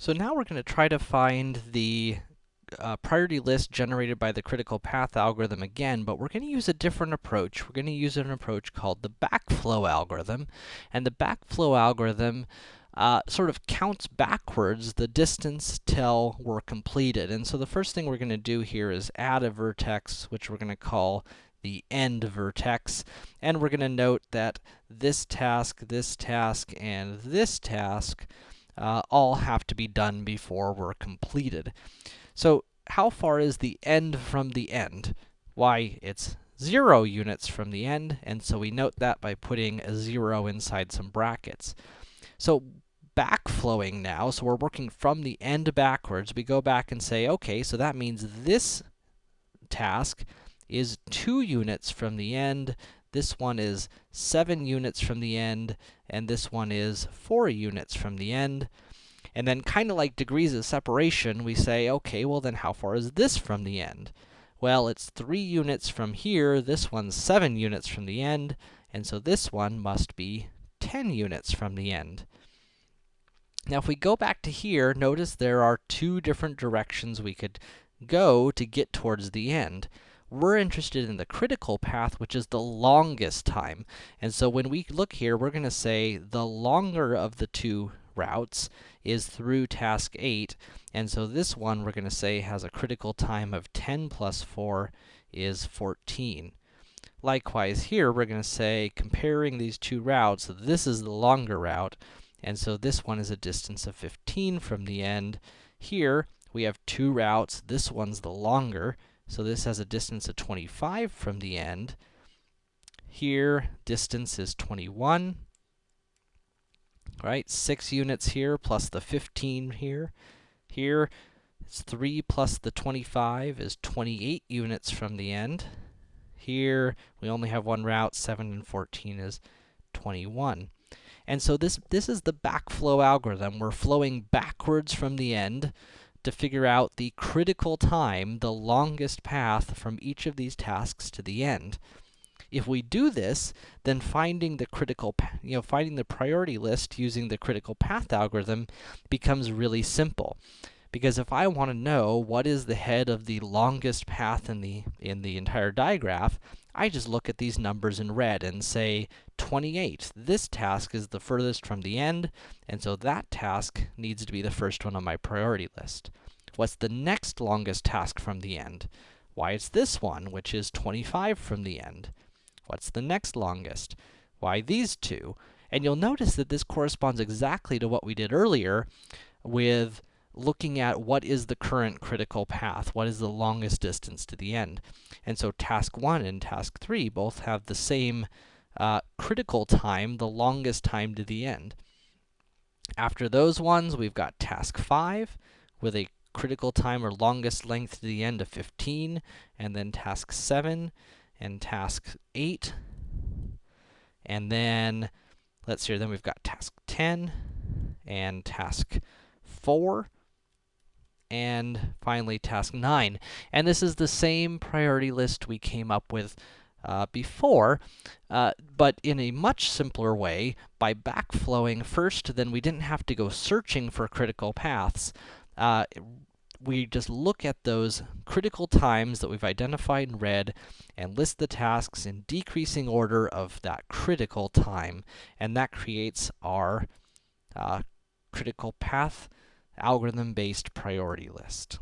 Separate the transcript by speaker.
Speaker 1: So now we're going to try to find the uh, priority list generated by the critical path algorithm again, but we're going to use a different approach. We're going to use an approach called the backflow algorithm. And the backflow algorithm uh, sort of counts backwards the distance till we're completed. And so the first thing we're going to do here is add a vertex, which we're going to call the end vertex. And we're going to note that this task, this task, and this task uh, all have to be done before we're completed. So how far is the end from the end? Why, it's 0 units from the end, and so we note that by putting a 0 inside some brackets. So backflowing now, so we're working from the end backwards, we go back and say, okay, so that means this task is 2 units from the end, this one is 7 units from the end, and this one is 4 units from the end. And then kind of like degrees of separation, we say, okay, well then how far is this from the end? Well, it's 3 units from here, this one's 7 units from the end, and so this one must be 10 units from the end. Now, if we go back to here, notice there are two different directions we could go to get towards the end we're interested in the critical path, which is the longest time. And so when we look here, we're to say the longer of the two routes is through task 8, and so this one we're to say has a critical time of 10 plus 4 is 14. Likewise, here we're to say, comparing these two routes, this is the longer route, and so this one is a distance of 15 from the end. Here, we have two routes, this one's the longer, so this has a distance of 25 from the end. Here, distance is 21. Right, 6 units here, plus the 15 here. Here, it's 3 plus the 25 is 28 units from the end. Here, we only have one route, 7 and 14 is 21. And so this, this is the backflow algorithm. We're flowing backwards from the end to figure out the critical time, the longest path from each of these tasks to the end. If we do this, then finding the critical, you know, finding the priority list using the critical path algorithm becomes really simple. Because if I want to know what is the head of the longest path in the, in the entire digraph, I just look at these numbers in red and say 28. This task is the furthest from the end, and so that task needs to be the first one on my priority list. What's the next longest task from the end? Why, it's this one, which is 25 from the end. What's the next longest? Why, these two. And you'll notice that this corresponds exactly to what we did earlier with looking at what is the current critical path, what is the longest distance to the end. And so task 1 and task 3 both have the same uh, critical time, the longest time to the end. After those ones, we've got task 5 with a critical time or longest length to the end of 15, and then task 7 and task 8. And then, let's see, then we've got task 10 and task 4 and finally task 9. And this is the same priority list we came up with uh, before, uh, but in a much simpler way, by backflowing first, then we didn't have to go searching for critical paths. Uh, we just look at those critical times that we've identified in red and list the tasks in decreasing order of that critical time, and that creates our uh, critical path algorithm-based priority list.